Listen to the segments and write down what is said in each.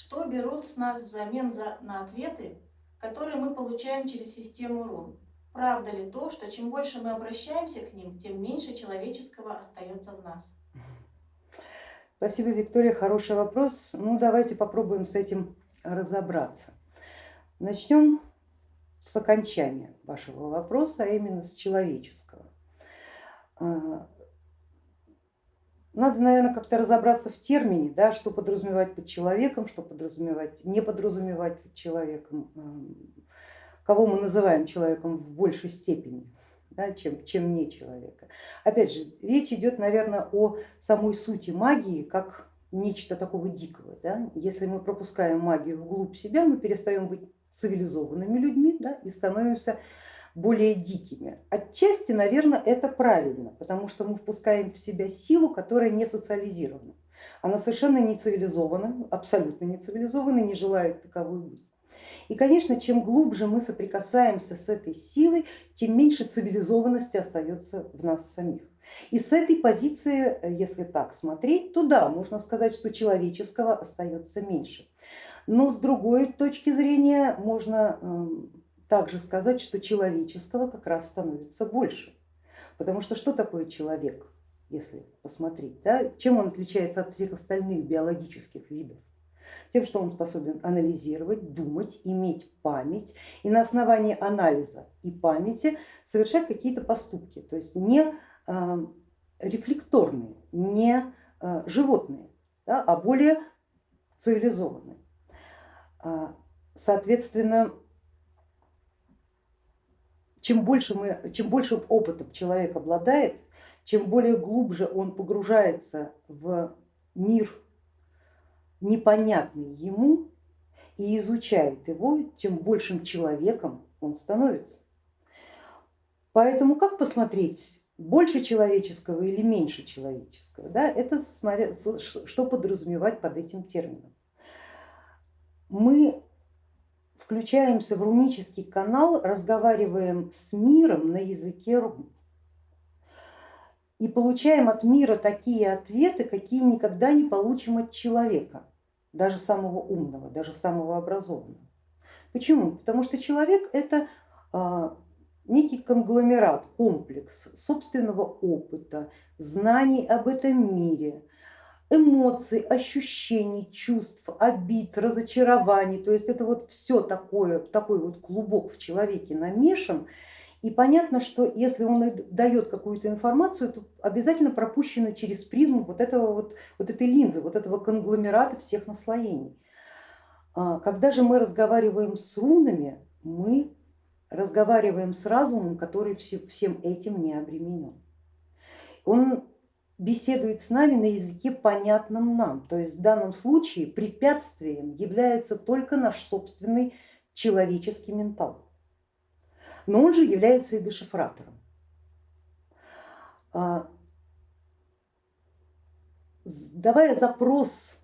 Что берут с нас взамен за, на ответы, которые мы получаем через систему рун? Правда ли то, что чем больше мы обращаемся к ним, тем меньше человеческого остается в нас? Спасибо, Виктория, хороший вопрос. Ну, давайте попробуем с этим разобраться. Начнем с окончания вашего вопроса, а именно с человеческого. Надо, наверное, как-то разобраться в термине, да, что подразумевать под человеком, что подразумевать, не подразумевать под человеком, кого мы называем человеком в большей степени, да, чем, чем не человека. Опять же, речь идет, наверное, о самой сути магии, как нечто такого дикого. Да? Если мы пропускаем магию вглубь себя, мы перестаем быть цивилизованными людьми да, и становимся более дикими. Отчасти, наверное, это правильно, потому что мы впускаем в себя силу, которая не социализирована. Она совершенно не цивилизована, абсолютно не цивилизована, не желает таковой быть. И, конечно, чем глубже мы соприкасаемся с этой силой, тем меньше цивилизованности остается в нас самих. И с этой позиции, если так смотреть, то да, можно сказать, что человеческого остается меньше. Но с другой точки зрения можно эм, также сказать, что человеческого как раз становится больше. Потому что что такое человек, если посмотреть, да? чем он отличается от всех остальных биологических видов? Тем, что он способен анализировать, думать, иметь память и на основании анализа и памяти совершать какие-то поступки, то есть не а, рефлекторные, не а, животные, да, а более цивилизованные. А, соответственно, чем больше, мы, чем больше опытом человек обладает, чем более глубже он погружается в мир непонятный ему и изучает его, тем большим человеком он становится. Поэтому как посмотреть, больше человеческого или меньше человеческого? Да? Это смотря, что подразумевать под этим термином. Мы включаемся в рунический канал, разговариваем с миром на языке рун и получаем от мира такие ответы, какие никогда не получим от человека даже самого умного, даже самого образованного. Почему? Потому что человек это а, некий конгломерат, комплекс собственного опыта, знаний об этом мире, эмоций, ощущений, чувств, обид, разочарований. То есть это вот все такое, такой вот клубок в человеке намешан, и понятно, что если он дает какую-то информацию, то обязательно пропущено через призму вот, этого вот, вот этой линзы, вот этого конгломерата всех наслоений. А когда же мы разговариваем с рунами, мы разговариваем с разумом, который всем этим не обременен. Он беседует с нами на языке понятном нам, то есть в данном случае препятствием является только наш собственный человеческий ментал но он же является и дешифратором. А, давая запрос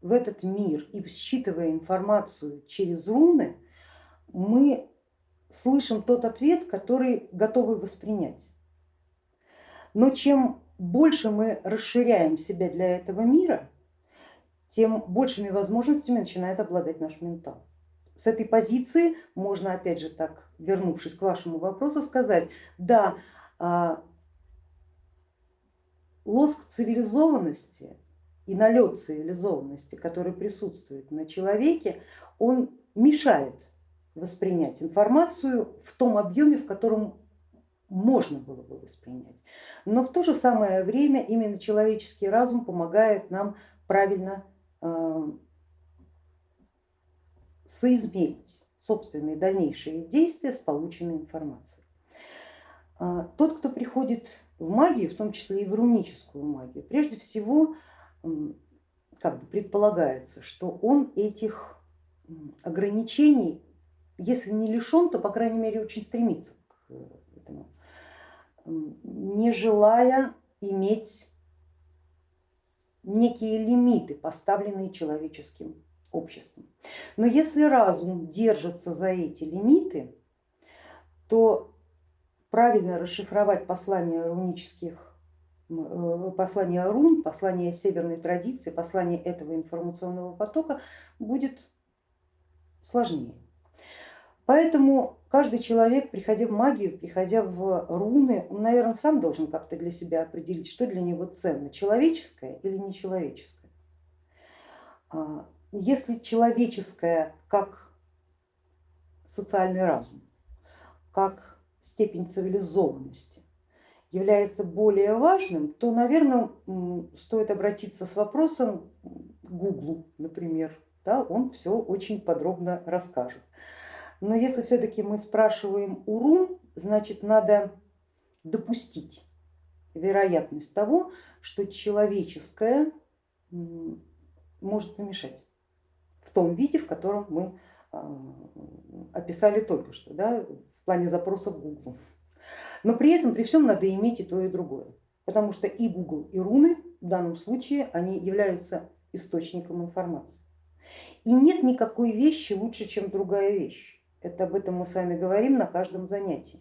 в этот мир и считывая информацию через руны, мы слышим тот ответ, который готовы воспринять. Но чем больше мы расширяем себя для этого мира, тем большими возможностями начинает обладать наш ментал. С этой позиции можно, опять же так, вернувшись к вашему вопросу, сказать, да, а, лоск цивилизованности и налет цивилизованности, который присутствует на человеке, он мешает воспринять информацию в том объеме, в котором можно было бы воспринять. Но в то же самое время именно человеческий разум помогает нам правильно а, соизмерить собственные дальнейшие действия с полученной информацией. А, тот, кто приходит в магию, в том числе и в руническую магию, прежде всего как бы предполагается, что он этих ограничений, если не лишен, то по крайней мере очень стремится к этому, не желая иметь некие лимиты, поставленные человеческим обществом. Но если разум держится за эти лимиты, то правильно расшифровать послания рунических э, послание рун, послание северной традиции, послание этого информационного потока будет сложнее. Поэтому каждый человек, приходя в магию, приходя в руны, он, наверное, сам должен как-то для себя определить, что для него ценно, человеческое или нечеловеческое. А, если человеческое как социальный разум, как степень цивилизованности является более важным, то, наверное, стоит обратиться с вопросом к Гуглу, например, да, он все очень подробно расскажет. Но если все-таки мы спрашиваем урум, значит надо допустить вероятность того, что человеческое может помешать в том виде, в котором мы а, описали только что, да, в плане запроса в Google. Но при этом, при всем надо иметь и то, и другое, потому что и Google, и руны в данном случае, они являются источником информации. И нет никакой вещи лучше, чем другая вещь. Это об этом мы с вами говорим на каждом занятии.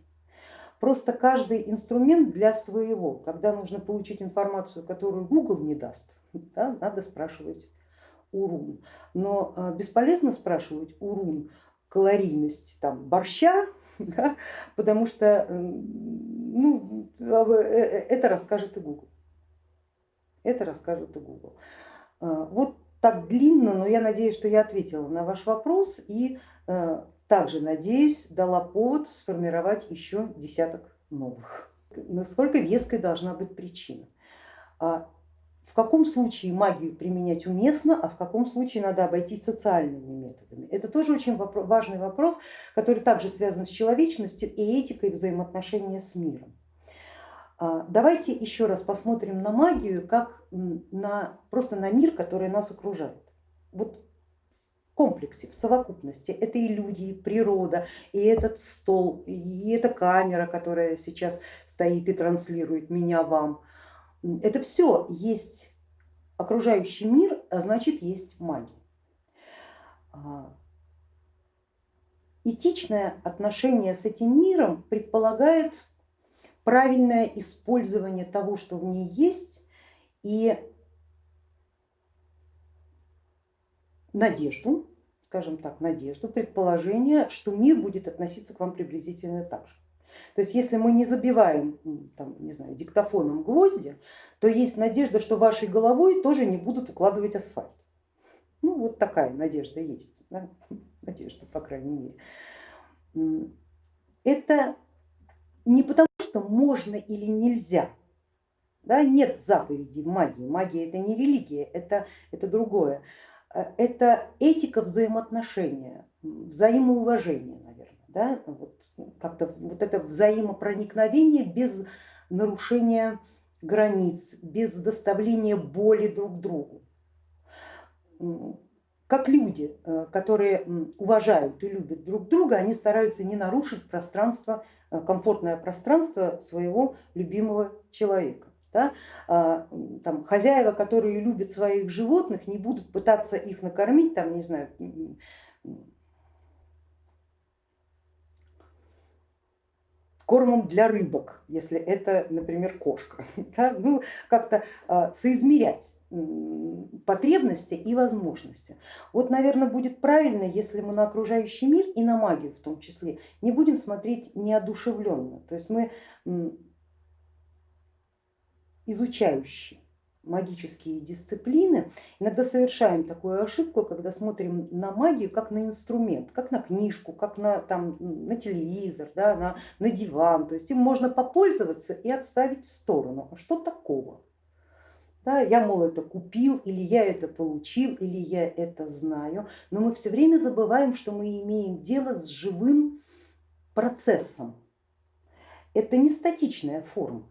Просто каждый инструмент для своего, когда нужно получить информацию, которую Google не даст, да, надо спрашивать у рун. Но а, бесполезно спрашивать у рун калорийность там, борща, да, потому что ну, а, э, э, это расскажет и Google. Это расскажет и Google. А, вот так длинно, но я надеюсь, что я ответила на ваш вопрос и также, надеюсь, дала повод сформировать еще десяток новых. Насколько веской должна быть причина? А в каком случае магию применять уместно, а в каком случае надо обойтись социальными методами? Это тоже очень важный вопрос, который также связан с человечностью и этикой взаимоотношения с миром. А давайте еще раз посмотрим на магию как на, просто на мир, который нас окружает. Вот комплексе, в совокупности. Это и люди, и природа, и этот стол, и эта камера, которая сейчас стоит и транслирует меня вам. Это все есть окружающий мир, а значит есть магия. А, этичное отношение с этим миром предполагает правильное использование того, что в ней есть, и надежду, скажем так, надежду, предположение, что мир будет относиться к вам приблизительно так же. То есть если мы не забиваем там, не знаю, диктофоном гвозди, то есть надежда, что вашей головой тоже не будут укладывать асфальт. Ну вот такая надежда есть, да? надежда по крайней мере. Это не потому, что можно или нельзя, да? нет заповедей магии, магия это не религия, это, это другое. Э, это этика взаимоотношения, взаимоуважение, наверное, да? вот, как-то вот это взаимопроникновение без нарушения границ, без доставления боли друг другу. Как люди, э, которые уважают и любят друг друга, они стараются не нарушить пространство, э, комфортное пространство своего любимого человека. Да? А, там, хозяева, которые любят своих животных, не будут пытаться их накормить, там, не знаю, кормом для рыбок, если это, например, кошка. Да? Ну, как-то а, соизмерять потребности и возможности. Вот, наверное, будет правильно, если мы на окружающий мир и на магию в том числе не будем смотреть неодушевленно. То есть мы изучающие магические дисциплины, иногда совершаем такую ошибку, когда смотрим на магию как на инструмент, как на книжку, как на, там, на телевизор, да, на, на диван. То есть им можно попользоваться и отставить в сторону. А что такого? Да, я, мол, это купил, или я это получил, или я это знаю, но мы все время забываем, что мы имеем дело с живым процессом. Это не статичная форма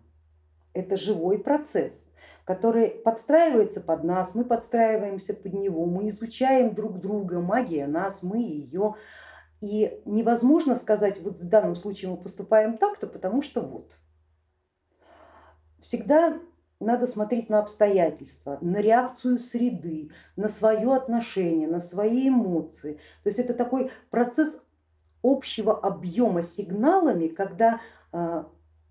это живой процесс, который подстраивается под нас, мы подстраиваемся под него, мы изучаем друг друга, магия нас, мы ее. И невозможно сказать, вот в данном случае мы поступаем так-то, потому что вот. Всегда надо смотреть на обстоятельства, на реакцию среды, на свое отношение, на свои эмоции. То есть это такой процесс общего объема сигналами, когда а,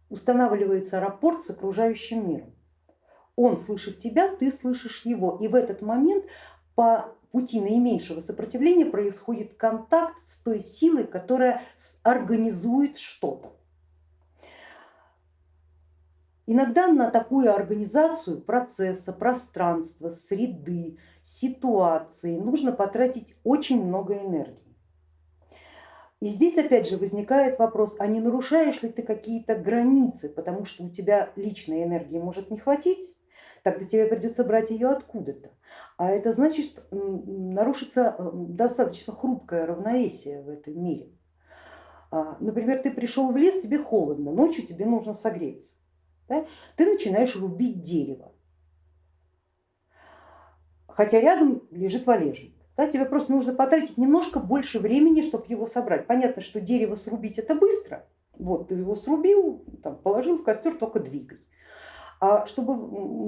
устанавливается рапорт с окружающим миром. он слышит тебя, ты слышишь его. И в этот момент по пути наименьшего сопротивления происходит контакт с той силой, которая организует что-то. Иногда на такую организацию процесса, пространства, среды, ситуации нужно потратить очень много энергии. И здесь опять же возникает вопрос, а не нарушаешь ли ты какие-то границы, потому что у тебя личной энергии может не хватить, тогда тебе придется брать ее откуда-то. А это значит, нарушится э, достаточно хрупкое равновесие в этом мире. А, например, ты пришел в лес, тебе холодно, ночью тебе нужно согреться. Да? Ты начинаешь рубить дерево, хотя рядом лежит валежник. Да, тебе просто нужно потратить немножко больше времени, чтобы его собрать. Понятно, что дерево срубить это быстро. Вот ты его срубил, там, положил в костер, только двигай. А чтобы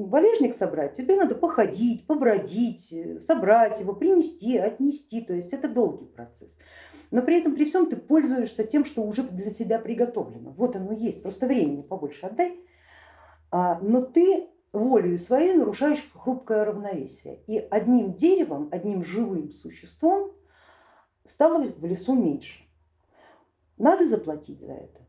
валежник собрать, тебе надо походить, побродить, собрать его, принести, отнести. То есть это долгий процесс. Но при этом при всем ты пользуешься тем, что уже для тебя приготовлено. Вот оно есть, просто времени побольше отдай. А, но ты волею своей нарушаешь хрупкое равновесие. И одним деревом, одним живым существом стало в лесу меньше. Надо заплатить за это?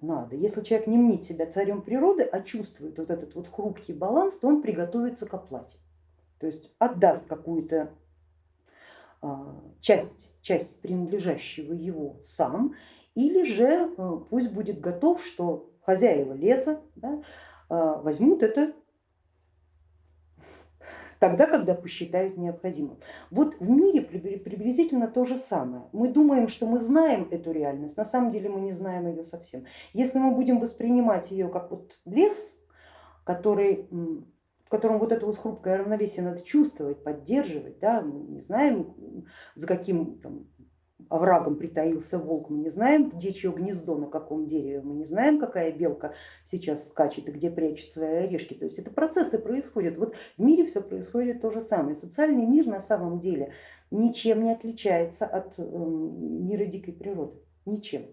Надо. Если человек не мнит себя царем природы, а чувствует вот этот вот хрупкий баланс, то он приготовится к оплате. То есть отдаст какую-то а, часть, часть принадлежащего его сам, или же э, пусть будет готов, что хозяева леса да, а, возьмут это тогда, когда посчитают необходимым. Вот в мире приблизительно то же самое. Мы думаем, что мы знаем эту реальность, на самом деле мы не знаем ее совсем. Если мы будем воспринимать ее как вот лес, который, в котором вот это вот хрупкое равновесие надо чувствовать, поддерживать, да, мы не знаем, за каким там, оврагом притаился волк, мы не знаем, где чье гнездо, на каком дереве, мы не знаем, какая белка сейчас скачет и где прячет свои орешки. То есть это процессы происходят. Вот в мире все происходит то же самое. Социальный мир на самом деле ничем не отличается от эм, мира дикой природы, ничем.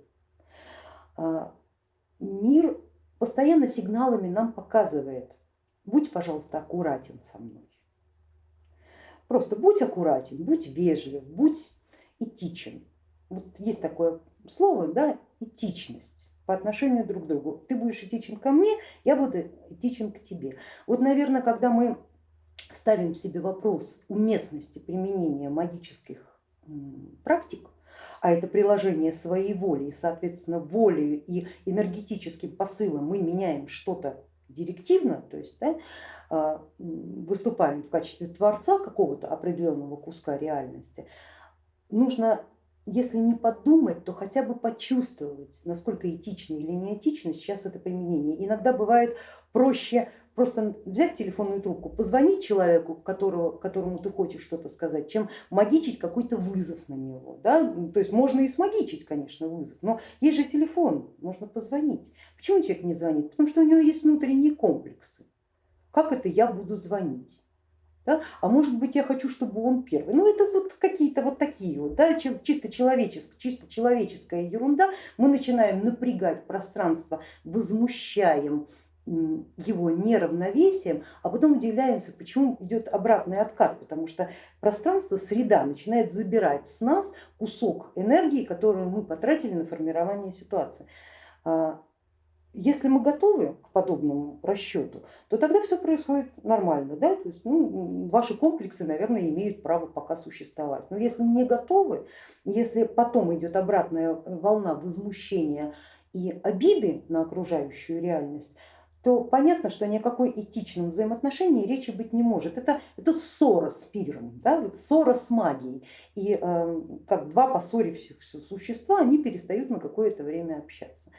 А, мир постоянно сигналами нам показывает, будь, пожалуйста, аккуратен со мной. Просто будь аккуратен, будь вежлив, будь этичен. Вот есть такое слово, да, этичность по отношению друг к другу. Ты будешь этичен ко мне, я буду этичен к тебе. Вот, наверное, когда мы ставим себе вопрос уместности применения магических практик, а это приложение своей воли и, соответственно, волей и энергетическим посылом мы меняем что-то директивно, то есть да, а, выступаем в качестве творца какого-то определенного куска реальности, нужно, если не подумать, то хотя бы почувствовать, насколько этично или не этично сейчас это применение. Иногда бывает проще просто взять телефонную трубку, позвонить человеку, которого, которому ты хочешь что-то сказать, чем магичить какой-то вызов на него. Да? То есть можно и смагичить, конечно, вызов, но есть же телефон, можно позвонить. Почему человек не звонит? Потому что у него есть внутренние комплексы. Как это я буду звонить? Да? А может быть я хочу, чтобы он первый. Ну это вот какие-то вот такие вот, да, чисто, человеческая, чисто человеческая ерунда. Мы начинаем напрягать пространство, возмущаем его неравновесием, а потом удивляемся, почему идет обратный откат, потому что пространство, среда начинает забирать с нас кусок энергии, которую мы потратили на формирование ситуации. Если мы готовы к подобному расчету, то тогда все происходит нормально. Да? То есть, ну, ваши комплексы, наверное, имеют право пока существовать. Но если не готовы, если потом идет обратная волна возмущения и обиды на окружающую реальность, то понятно, что о какой этичном взаимоотношении речи быть не может. Это, это ссора с пиром, да? вот ссора с магией. И э, как два поссорившихся существа, они перестают на какое-то время общаться.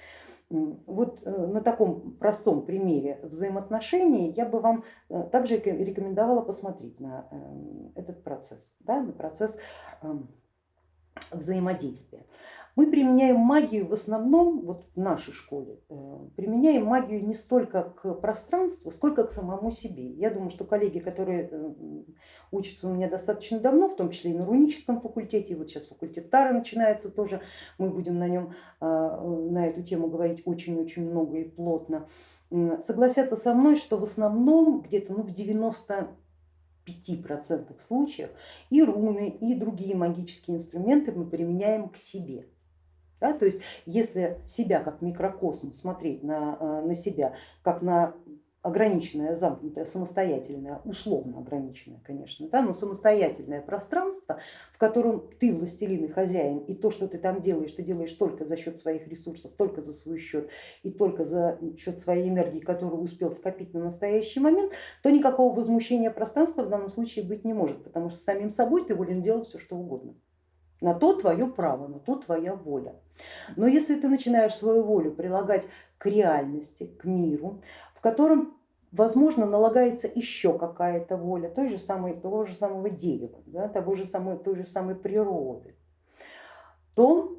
Вот э, на таком простом примере взаимоотношений я бы вам э, также рекомендовала посмотреть на эм, этот процесс, да, на процесс эм, взаимодействия. Мы применяем магию в основном, вот в нашей школе, э, применяем магию не столько к пространству, сколько к самому себе. Я думаю, что коллеги, которые э, учатся у меня достаточно давно, в том числе и на руническом факультете, вот сейчас факультет Тары начинается тоже, мы будем на нем, а, на эту тему говорить очень-очень много и плотно. согласятся со мной, что в основном где-то ну, в 95% случаев и руны, и другие магические инструменты мы применяем к себе. Да, то есть если себя как микрокосм смотреть на, э, на себя, как на ограниченное, замкнутое, самостоятельное, условно ограниченное, конечно, да, но самостоятельное пространство, в котором ты властелин и хозяин, и то, что ты там делаешь, ты делаешь только за счет своих ресурсов, только за свой счет и только за счет своей энергии, которую успел скопить на настоящий момент, то никакого возмущения пространства в данном случае быть не может, потому что самим собой ты волен делать все, что угодно. На то твое право, на то твоя воля. Но если ты начинаешь свою волю прилагать к реальности, к миру, в котором возможно налагается еще какая-то воля той же самой, того же самого дерева, да, того же самой, той же самой природы, то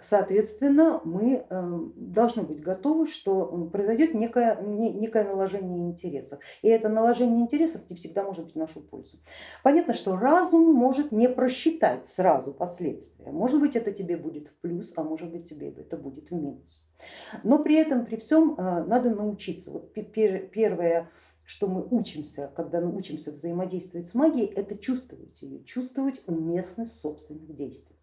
соответственно мы эм, должны быть готовы, что произойдет некое, некое наложение интересов. И это наложение интересов не всегда может быть в нашу пользу. Понятно, что разум может не просчитать сразу последствия. Может быть это тебе будет в плюс, а может быть тебе это будет в минус. Но при этом, при всем э, надо научиться. Вот первое, что мы учимся, когда мы учимся взаимодействовать с магией, это чувствовать ее, чувствовать уместность собственных действий.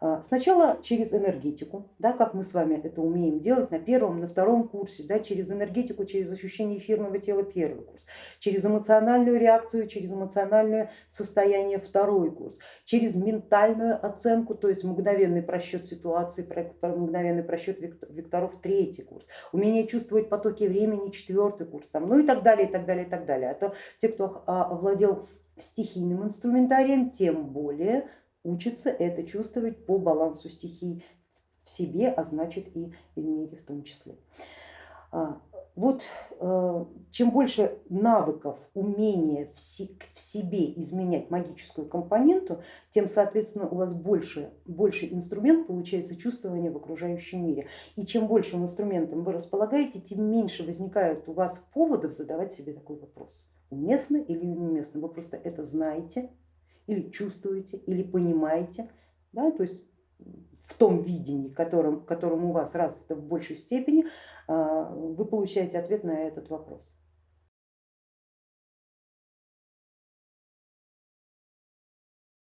А, сначала через энергетику, да, как мы с вами это умеем делать на первом, на втором курсе, да, через энергетику, через ощущение эфирного тела первый курс, через эмоциональную реакцию, через эмоциональное состояние второй курс, через ментальную оценку, то есть мгновенный просчет ситуации, мгновенный просчет векторов третий курс, умение чувствовать потоки времени четвертый курс, там, ну и так далее, и так далее, и так далее. А то те, кто а, овладел стихийным инструментарием, тем более учится это чувствовать по балансу стихий в себе, а значит и в мире в том числе. А, вот э, чем больше навыков, умения в себе изменять магическую компоненту, тем, соответственно, у вас больше, больше инструмент получается чувствование в окружающем мире. И чем большим инструментом вы располагаете, тем меньше возникает у вас поводов задавать себе такой вопрос. Уместно или неуместно? Вы просто это знаете, или чувствуете, или понимаете, да, то есть в том видении, которым, которым у вас развито в большей степени, а, вы получаете ответ на этот вопрос.